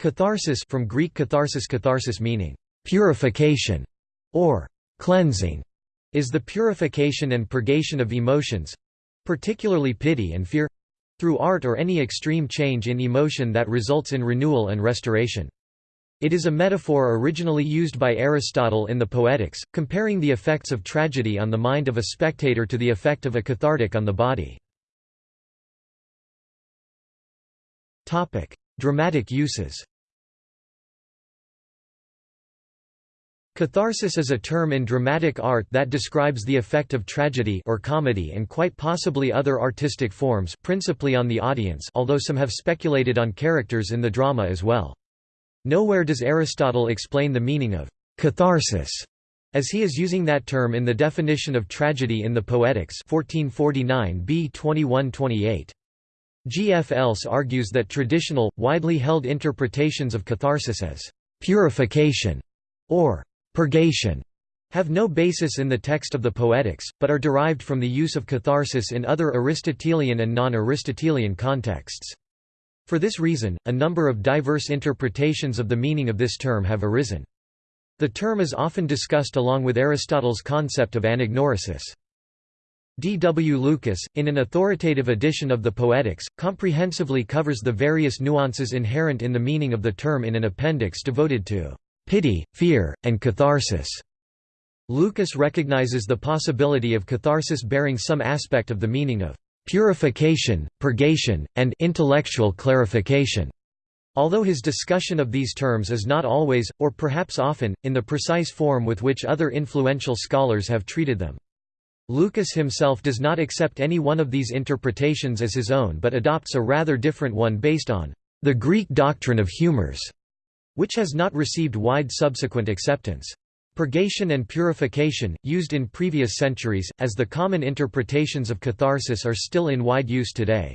Catharsis from Greek catharsis catharsis meaning purification or cleansing is the purification and purgation of emotions particularly pity and fear through art or any extreme change in emotion that results in renewal and restoration. It is a metaphor originally used by Aristotle in the Poetics, comparing the effects of tragedy on the mind of a spectator to the effect of a cathartic on the body. Dramatic uses Catharsis is a term in dramatic art that describes the effect of tragedy or comedy and quite possibly other artistic forms principally on the audience although some have speculated on characters in the drama as well. Nowhere does Aristotle explain the meaning of «catharsis» as he is using that term in the definition of tragedy in the Poetics 1449 b 2128. G. F. Else argues that traditional, widely held interpretations of catharsis as «purification» or «purgation» have no basis in the text of the Poetics, but are derived from the use of catharsis in other Aristotelian and non-Aristotelian contexts. For this reason, a number of diverse interpretations of the meaning of this term have arisen. The term is often discussed along with Aristotle's concept of anagnorisis. D. W. Lucas, in an authoritative edition of the Poetics, comprehensively covers the various nuances inherent in the meaning of the term in an appendix devoted to pity, fear, and catharsis. Lucas recognizes the possibility of catharsis bearing some aspect of the meaning of purification, purgation, and intellectual clarification. Although his discussion of these terms is not always, or perhaps often, in the precise form with which other influential scholars have treated them. Lucas himself does not accept any one of these interpretations as his own but adopts a rather different one based on the Greek doctrine of humors, which has not received wide subsequent acceptance. Purgation and purification, used in previous centuries, as the common interpretations of catharsis are still in wide use today.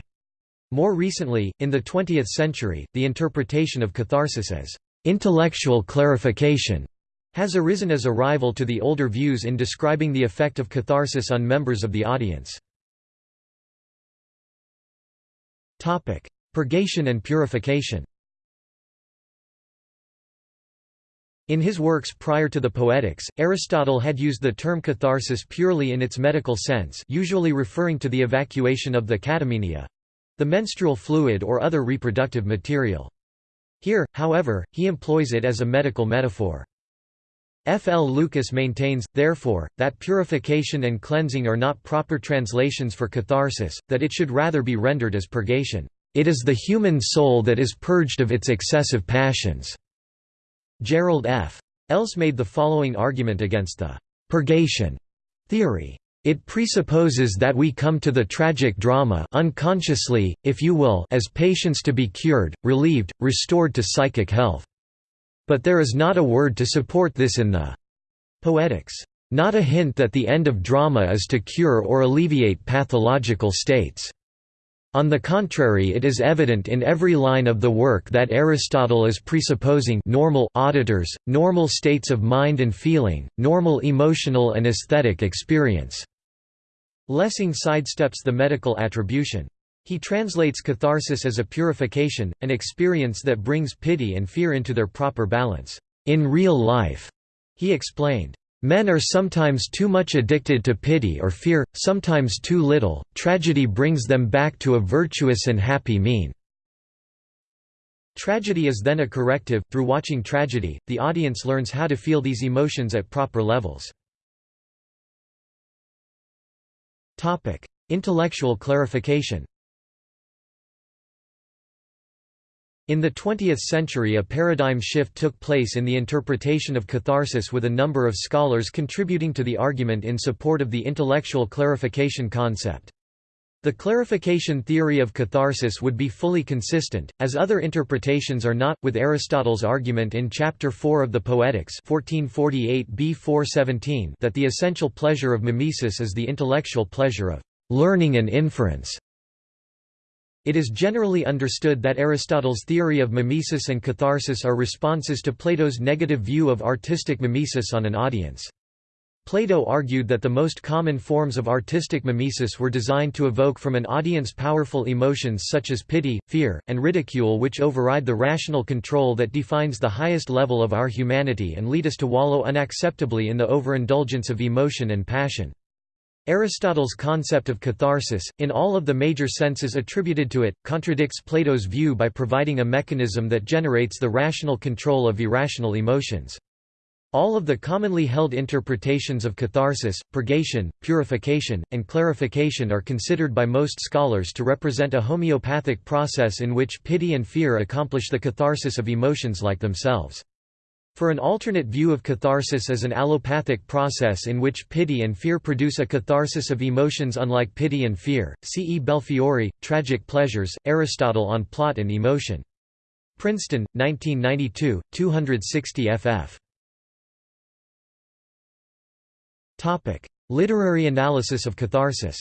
More recently, in the 20th century, the interpretation of catharsis as intellectual clarification has arisen as a rival to the older views in describing the effect of catharsis on members of the audience. Purgation and purification In his works prior to the Poetics, Aristotle had used the term catharsis purely in its medical sense usually referring to the evacuation of the catamenia—the menstrual fluid or other reproductive material. Here, however, he employs it as a medical metaphor. F. L. Lucas maintains, therefore, that purification and cleansing are not proper translations for catharsis, that it should rather be rendered as purgation. It is the human soul that is purged of its excessive passions. Gerald F. Else made the following argument against the purgation theory. It presupposes that we come to the tragic drama unconsciously, if you will as patients to be cured, relieved, restored to psychic health. But there is not a word to support this in the Poetics. Not a hint that the end of drama is to cure or alleviate pathological states. On the contrary it is evident in every line of the work that Aristotle is presupposing normal auditors, normal states of mind and feeling, normal emotional and aesthetic experience." Lessing sidesteps the medical attribution. He translates catharsis as a purification, an experience that brings pity and fear into their proper balance. In real life, he explained, Men are sometimes too much addicted to pity or fear, sometimes too little, tragedy brings them back to a virtuous and happy mean. Tragedy is then a corrective, through watching tragedy, the audience learns how to feel these emotions at proper levels. Topic: Intellectual clarification In the 20th century a paradigm shift took place in the interpretation of catharsis with a number of scholars contributing to the argument in support of the intellectual clarification concept. The clarification theory of catharsis would be fully consistent, as other interpretations are not, with Aristotle's argument in Chapter 4 of the Poetics 1448 b 417 that the essential pleasure of mimesis is the intellectual pleasure of learning and inference. It is generally understood that Aristotle's theory of mimesis and catharsis are responses to Plato's negative view of artistic mimesis on an audience. Plato argued that the most common forms of artistic mimesis were designed to evoke from an audience powerful emotions such as pity, fear, and ridicule which override the rational control that defines the highest level of our humanity and lead us to wallow unacceptably in the overindulgence of emotion and passion. Aristotle's concept of catharsis, in all of the major senses attributed to it, contradicts Plato's view by providing a mechanism that generates the rational control of irrational emotions. All of the commonly held interpretations of catharsis, purgation, purification, and clarification are considered by most scholars to represent a homeopathic process in which pity and fear accomplish the catharsis of emotions like themselves. For an alternate view of catharsis as an allopathic process in which pity and fear produce a catharsis of emotions unlike pity and fear, see E. Belfiore, Tragic Pleasures, Aristotle on Plot and Emotion. Princeton, 1992, 260 ff. Literary analysis of catharsis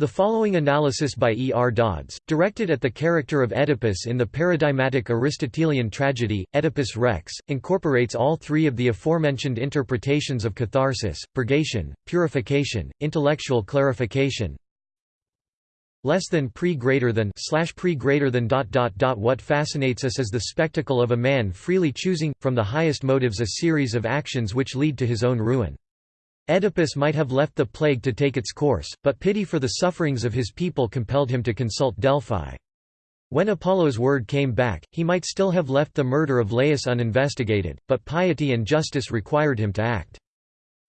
The following analysis by E. R. Dodds, directed at the character of Oedipus in the paradigmatic Aristotelian tragedy, Oedipus Rex, incorporates all three of the aforementioned interpretations of catharsis, purgation, purification, intellectual clarification, less than pre greater than slash pre greater than dot dot dot what fascinates us is the spectacle of a man freely choosing from the highest motives a series of actions which lead to his own ruin Oedipus might have left the plague to take its course, but pity for the sufferings of his people compelled him to consult Delphi. When Apollo's word came back, he might still have left the murder of Laius uninvestigated, but piety and justice required him to act.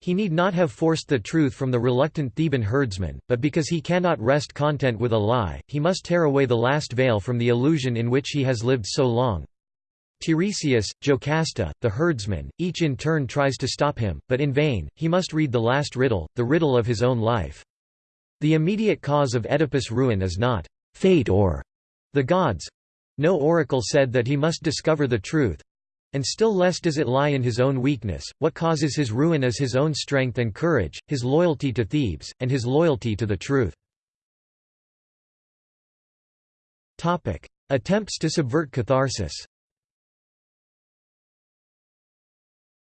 He need not have forced the truth from the reluctant Theban herdsman, but because he cannot rest content with a lie, he must tear away the last veil from the illusion in which he has lived so long. Tiresias, Jocasta, the herdsman, each in turn tries to stop him, but in vain, he must read the last riddle, the riddle of his own life. The immediate cause of Oedipus' ruin is not fate or the gods. No oracle said that he must discover the truth, and still less does it lie in his own weakness, what causes his ruin is his own strength and courage, his loyalty to Thebes, and his loyalty to the truth. Attempts to subvert catharsis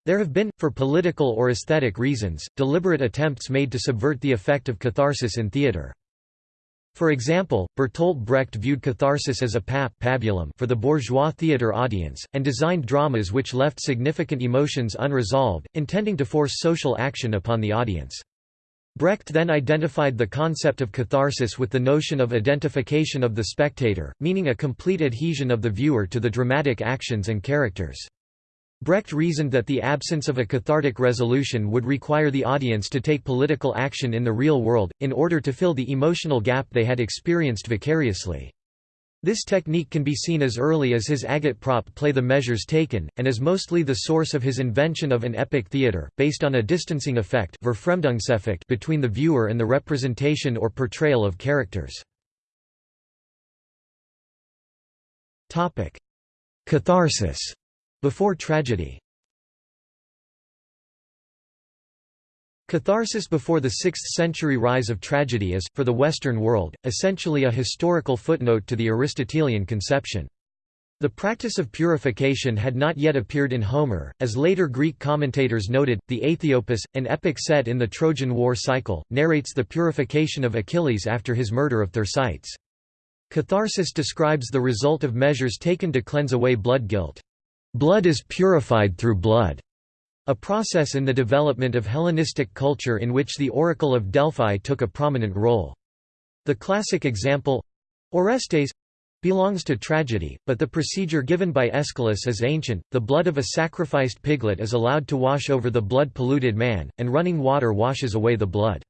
There have been, for political or aesthetic reasons, deliberate attempts made to subvert the effect of catharsis in theatre. For example, Bertolt Brecht viewed catharsis as a pap pabulum for the bourgeois theatre audience, and designed dramas which left significant emotions unresolved, intending to force social action upon the audience. Brecht then identified the concept of catharsis with the notion of identification of the spectator, meaning a complete adhesion of the viewer to the dramatic actions and characters. Brecht reasoned that the absence of a cathartic resolution would require the audience to take political action in the real world, in order to fill the emotional gap they had experienced vicariously. This technique can be seen as early as his agate agitprop play The Measures Taken, and is mostly the source of his invention of an epic theatre, based on a distancing effect between the viewer and the representation or portrayal of characters. Catharsis before tragedy Catharsis before the 6th-century rise of tragedy is, for the Western world, essentially a historical footnote to the Aristotelian conception. The practice of purification had not yet appeared in Homer, as later Greek commentators noted. The Aethiopis, an epic set in the Trojan War cycle, narrates the purification of Achilles after his murder of Thersites. Catharsis describes the result of measures taken to cleanse away blood guilt. Blood is purified through blood, a process in the development of Hellenistic culture in which the Oracle of Delphi took a prominent role. The classic example Orestes belongs to tragedy, but the procedure given by Aeschylus is ancient. The blood of a sacrificed piglet is allowed to wash over the blood polluted man, and running water washes away the blood.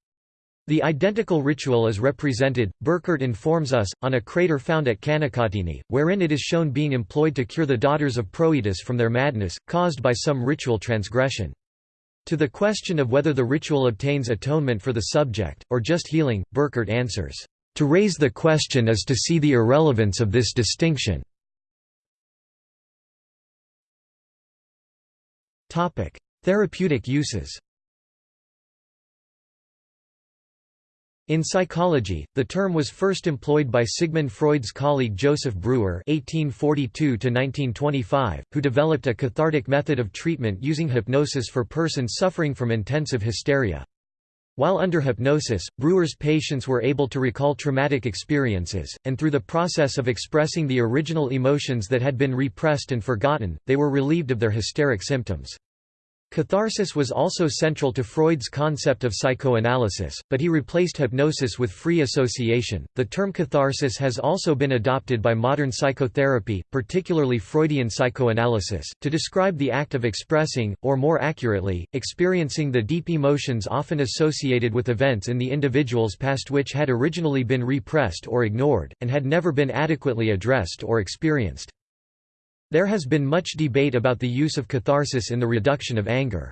The identical ritual is represented, Burkert informs us, on a krater found at Canicattini, wherein it is shown being employed to cure the daughters of Proetus from their madness, caused by some ritual transgression. To the question of whether the ritual obtains atonement for the subject, or just healing, Burkert answers, "...to raise the question is to see the irrelevance of this distinction." Therapeutic uses In psychology, the term was first employed by Sigmund Freud's colleague Joseph Breuer (1842–1925), who developed a cathartic method of treatment using hypnosis for persons suffering from intensive hysteria. While under hypnosis, Breuer's patients were able to recall traumatic experiences, and through the process of expressing the original emotions that had been repressed and forgotten, they were relieved of their hysteric symptoms. Catharsis was also central to Freud's concept of psychoanalysis, but he replaced hypnosis with free association. The term catharsis has also been adopted by modern psychotherapy, particularly Freudian psychoanalysis, to describe the act of expressing, or more accurately, experiencing the deep emotions often associated with events in the individual's past which had originally been repressed or ignored, and had never been adequately addressed or experienced. There has been much debate about the use of catharsis in the reduction of anger.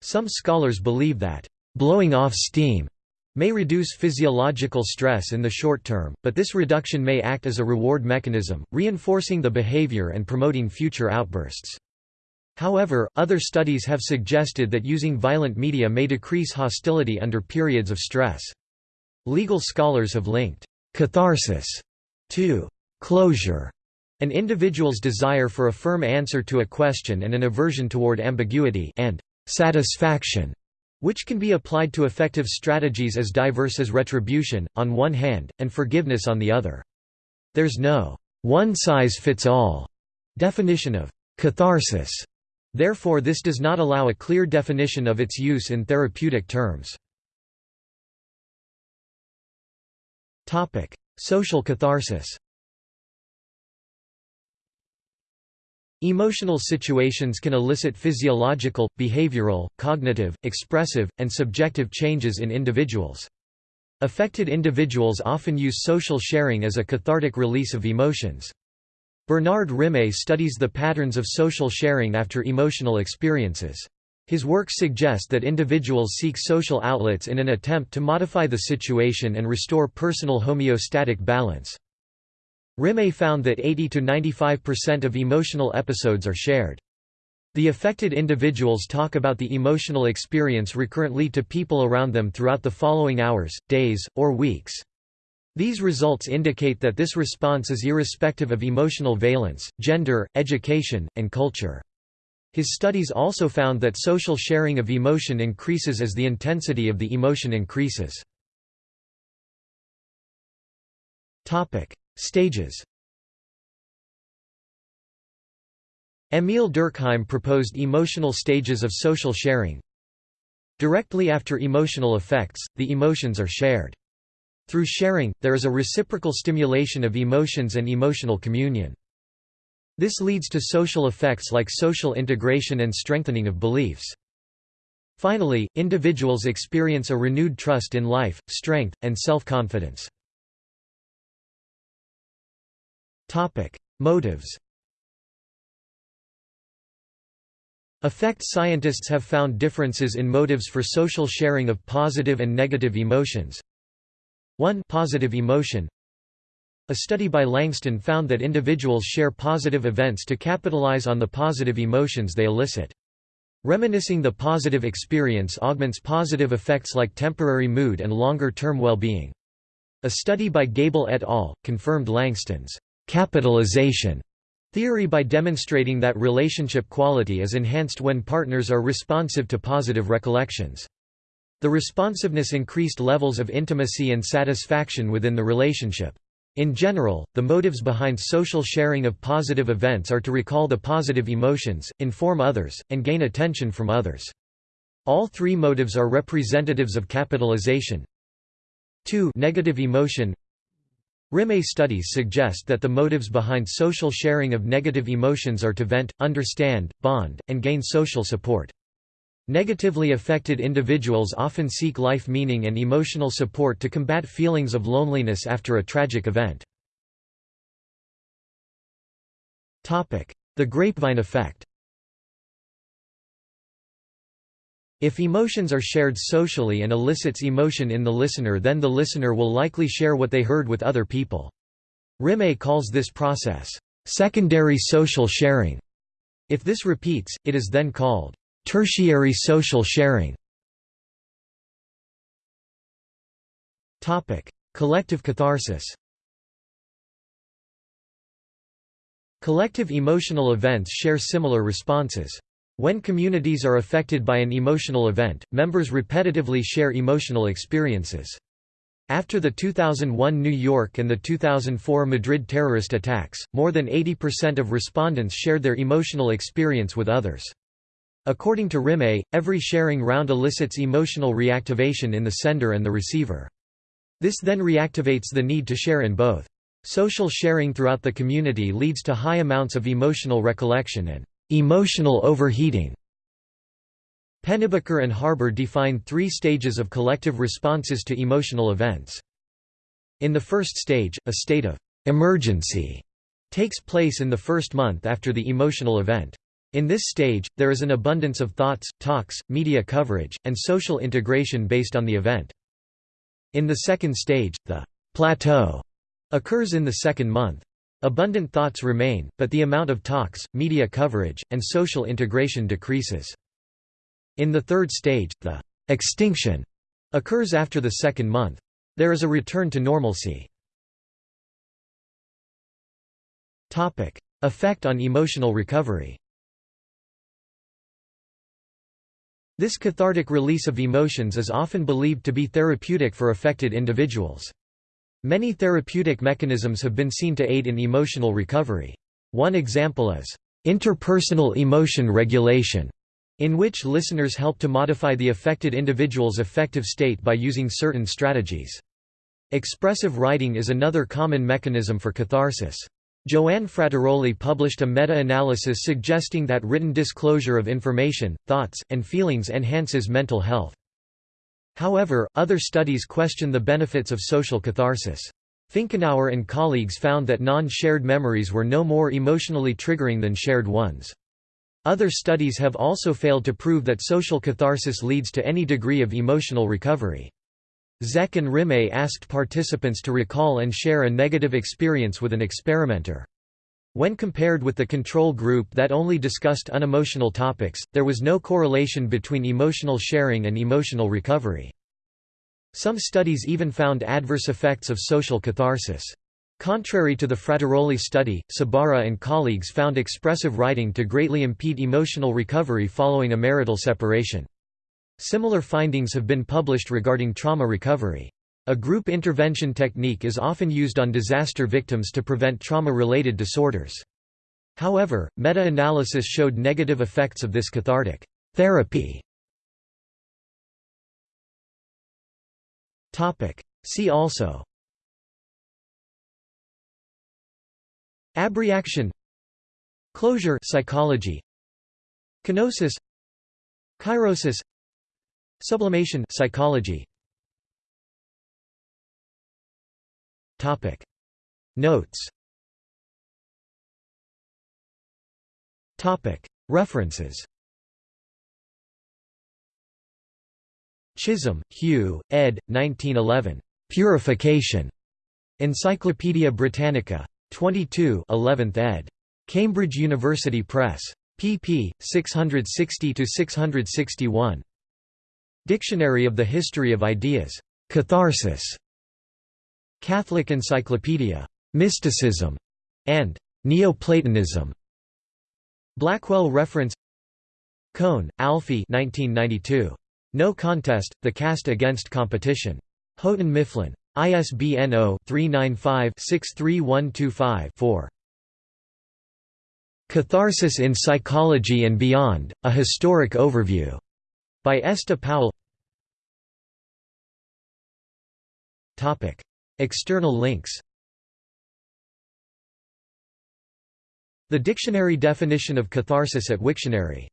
Some scholars believe that, "...blowing off steam," may reduce physiological stress in the short term, but this reduction may act as a reward mechanism, reinforcing the behavior and promoting future outbursts. However, other studies have suggested that using violent media may decrease hostility under periods of stress. Legal scholars have linked catharsis to closure an individual's desire for a firm answer to a question and an aversion toward ambiguity and satisfaction, which can be applied to effective strategies as diverse as retribution, on one hand, and forgiveness on the other. There's no one-size-fits-all definition of catharsis. Therefore this does not allow a clear definition of its use in therapeutic terms. Social catharsis Emotional situations can elicit physiological, behavioral, cognitive, expressive, and subjective changes in individuals. Affected individuals often use social sharing as a cathartic release of emotions. Bernard Rimé studies the patterns of social sharing after emotional experiences. His works suggest that individuals seek social outlets in an attempt to modify the situation and restore personal homeostatic balance. Rimé found that 80–95% of emotional episodes are shared. The affected individuals talk about the emotional experience recurrently to people around them throughout the following hours, days, or weeks. These results indicate that this response is irrespective of emotional valence, gender, education, and culture. His studies also found that social sharing of emotion increases as the intensity of the emotion increases. Stages Émile Durkheim proposed emotional stages of social sharing. Directly after emotional effects, the emotions are shared. Through sharing, there is a reciprocal stimulation of emotions and emotional communion. This leads to social effects like social integration and strengthening of beliefs. Finally, individuals experience a renewed trust in life, strength, and self-confidence. Topic: Motives. Affect scientists have found differences in motives for social sharing of positive and negative emotions. 1 positive emotion A study by Langston found that individuals share positive events to capitalize on the positive emotions they elicit. Reminiscing the positive experience augments positive effects like temporary mood and longer-term well-being. A study by Gable et al. confirmed Langston's capitalization theory by demonstrating that relationship quality is enhanced when partners are responsive to positive recollections. The responsiveness increased levels of intimacy and satisfaction within the relationship. In general, the motives behind social sharing of positive events are to recall the positive emotions, inform others, and gain attention from others. All three motives are representatives of capitalization. 2 negative emotion Rimé studies suggest that the motives behind social sharing of negative emotions are to vent, understand, bond, and gain social support. Negatively affected individuals often seek life meaning and emotional support to combat feelings of loneliness after a tragic event. The grapevine effect If emotions are shared socially and elicits emotion in the listener then the listener will likely share what they heard with other people. Rimé calls this process, "...secondary social sharing". If this repeats, it is then called, "...tertiary social sharing". Collective catharsis Collective emotional events share similar responses. When communities are affected by an emotional event, members repetitively share emotional experiences. After the 2001 New York and the 2004 Madrid terrorist attacks, more than 80% of respondents shared their emotional experience with others. According to Rimé, every sharing round elicits emotional reactivation in the sender and the receiver. This then reactivates the need to share in both. Social sharing throughout the community leads to high amounts of emotional recollection and emotional overheating. Pennebaker and Harber define three stages of collective responses to emotional events. In the first stage, a state of emergency takes place in the first month after the emotional event. In this stage, there is an abundance of thoughts, talks, media coverage, and social integration based on the event. In the second stage, the plateau occurs in the second month. Abundant thoughts remain, but the amount of talks, media coverage, and social integration decreases. In the third stage, the extinction occurs after the second month. There is a return to normalcy. Topic: Effect on emotional recovery This cathartic release of emotions is often believed to be therapeutic for affected individuals. Many therapeutic mechanisms have been seen to aid in emotional recovery. One example is, interpersonal emotion regulation, in which listeners help to modify the affected individual's affective state by using certain strategies. Expressive writing is another common mechanism for catharsis. Joanne Frattaroli published a meta-analysis suggesting that written disclosure of information, thoughts, and feelings enhances mental health. However, other studies question the benefits of social catharsis. Finkenauer and colleagues found that non-shared memories were no more emotionally triggering than shared ones. Other studies have also failed to prove that social catharsis leads to any degree of emotional recovery. Zech and Rimé asked participants to recall and share a negative experience with an experimenter. When compared with the control group that only discussed unemotional topics, there was no correlation between emotional sharing and emotional recovery. Some studies even found adverse effects of social catharsis. Contrary to the Frattaroli study, Sbarra and colleagues found expressive writing to greatly impede emotional recovery following a marital separation. Similar findings have been published regarding trauma recovery. A group intervention technique is often used on disaster victims to prevent trauma-related disorders. However, meta-analysis showed negative effects of this cathartic therapy. See also Abreaction Closure psychology Kenosis Chirosis Sublimation psychology Topic Notes Topic References Chisholm, Hugh, ed. 1911. Purification. Encyclopædia Britannica. 22 11th ed. Cambridge University Press. pp. 660–661. Dictionary of the History of Ideas. Catharsis. Catholic Encyclopedia. Mysticism, and Neoplatonism. Blackwell reference Kohn, Alfie 1992. No Contest, The Case Against Competition. Houghton Mifflin. ISBN 0-395-63125-4. Catharsis in Psychology and Beyond, A Historic Overview. By Esta Powell External links. The dictionary definition of catharsis at Wiktionary